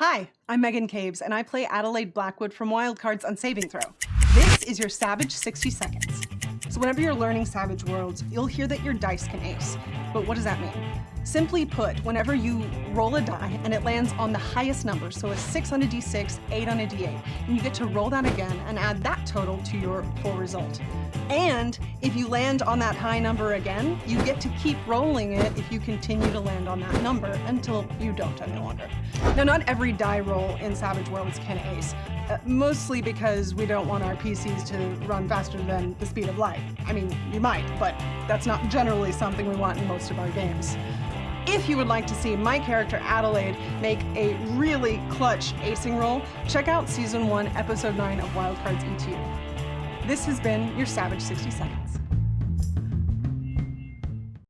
Hi, I'm Megan Caves, and I play Adelaide Blackwood from Wildcards on Saving Throw. This is your Savage 60 Seconds. So whenever you're learning Savage Worlds, you'll hear that your dice can ace. But what does that mean? Simply put, whenever you roll a die and it lands on the highest number, so a 6 on a d6, 8 on a d8, and you get to roll that again and add that total to your full result. And if you land on that high number again, you get to keep rolling it if you continue to land on that number until you don't any longer. Now, not every die roll in Savage Worlds can ace, uh, mostly because we don't want our PCs to run faster than the speed of light. I mean, you might, but that's not generally something we want in most of our games. If you would like to see my character Adelaide make a really clutch acing roll, check out Season 1, Episode 9 of Wildcards ETU. This has been your Savage 60 Seconds.